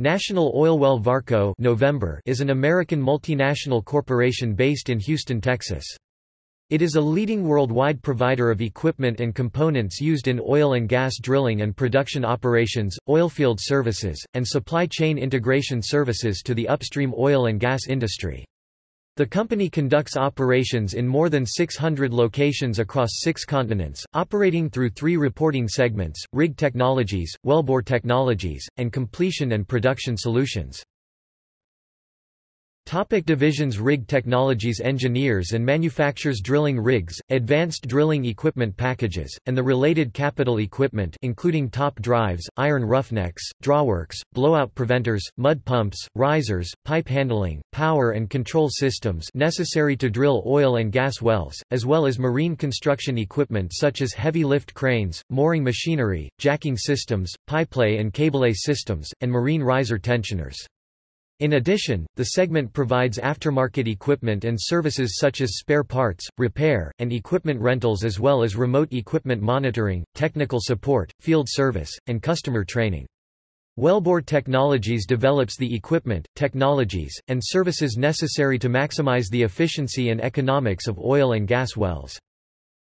National Oilwell Varco November is an American multinational corporation based in Houston, Texas. It is a leading worldwide provider of equipment and components used in oil and gas drilling and production operations, oilfield services, and supply chain integration services to the upstream oil and gas industry. The company conducts operations in more than 600 locations across six continents, operating through three reporting segments, Rig Technologies, Wellbore Technologies, and Completion and Production Solutions. Topic divisions Rig Technologies engineers and manufactures drilling rigs, advanced drilling equipment packages, and the related capital equipment including top drives, iron roughnecks, drawworks, blowout preventers, mud pumps, risers, pipe handling, power and control systems necessary to drill oil and gas wells, as well as marine construction equipment such as heavy lift cranes, mooring machinery, jacking systems, pipelay and cablelay systems, and marine riser tensioners. In addition, the segment provides aftermarket equipment and services such as spare parts, repair, and equipment rentals as well as remote equipment monitoring, technical support, field service, and customer training. Wellbore Technologies develops the equipment, technologies, and services necessary to maximize the efficiency and economics of oil and gas wells.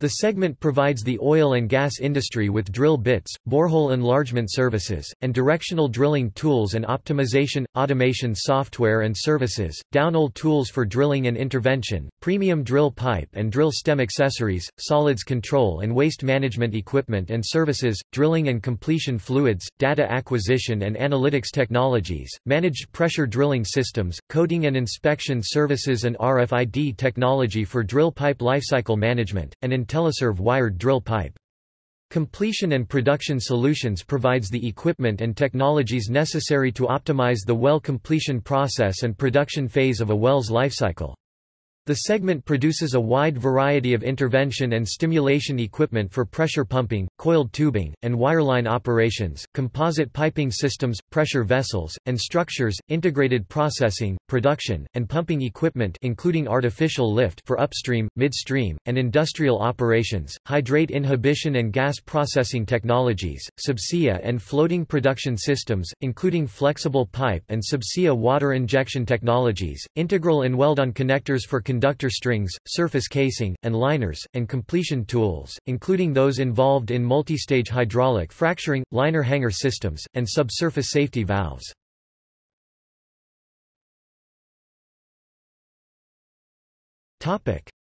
The segment provides the oil and gas industry with drill bits, borehole enlargement services, and directional drilling tools and optimization, automation software and services, downhole tools for drilling and intervention, premium drill pipe and drill stem accessories, solids control and waste management equipment and services, drilling and completion fluids, data acquisition and analytics technologies, managed pressure drilling systems, coating and inspection services and RFID technology for drill pipe lifecycle management, and IntelliServ wired drill pipe. Completion and Production Solutions provides the equipment and technologies necessary to optimize the well completion process and production phase of a well's lifecycle. The segment produces a wide variety of intervention and stimulation equipment for pressure pumping, coiled tubing, and wireline operations, composite piping systems, pressure vessels, and structures, integrated processing, production, and pumping equipment including artificial lift for upstream, midstream, and industrial operations, hydrate inhibition and gas processing technologies, subsea and floating production systems, including flexible pipe and subsea water injection technologies, integral and weld-on connectors for conductor strings, surface casing, and liners, and completion tools, including those involved in multi-stage hydraulic fracturing, liner hanger systems, and subsurface safety valves.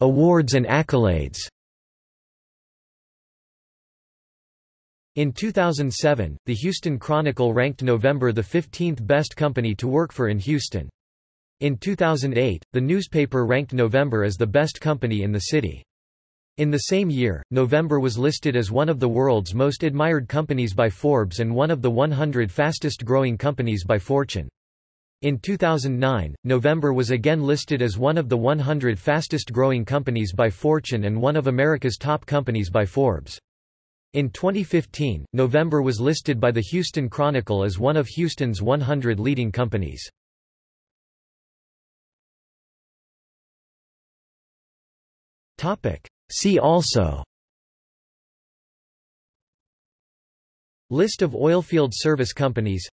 Awards and accolades In 2007, the Houston Chronicle ranked November the 15th best company to work for in Houston. In 2008, the newspaper ranked November as the best company in the city. In the same year, November was listed as one of the world's most admired companies by Forbes and one of the 100 fastest growing companies by Fortune. In 2009, November was again listed as one of the 100 fastest growing companies by Fortune and one of America's top companies by Forbes. In 2015, November was listed by the Houston Chronicle as one of Houston's 100 leading companies. See also. List of oilfield service companies.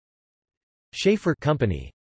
Schaefer Company